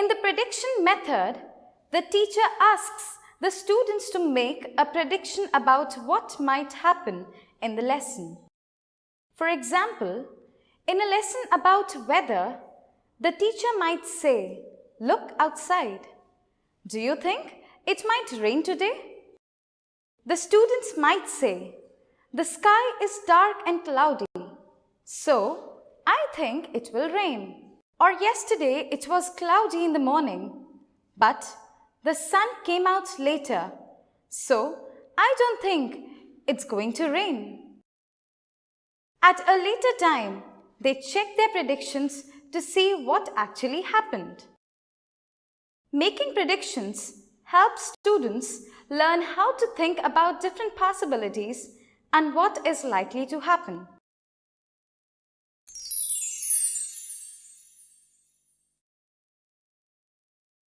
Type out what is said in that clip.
In the prediction method, the teacher asks the students to make a prediction about what might happen in the lesson. For example, in a lesson about weather, the teacher might say, look outside. Do you think it might rain today? The students might say, the sky is dark and cloudy, so I think it will rain. Or yesterday it was cloudy in the morning, but the sun came out later, so I don't think it's going to rain. At a later time, they check their predictions to see what actually happened. Making predictions helps students learn how to think about different possibilities and what is likely to happen.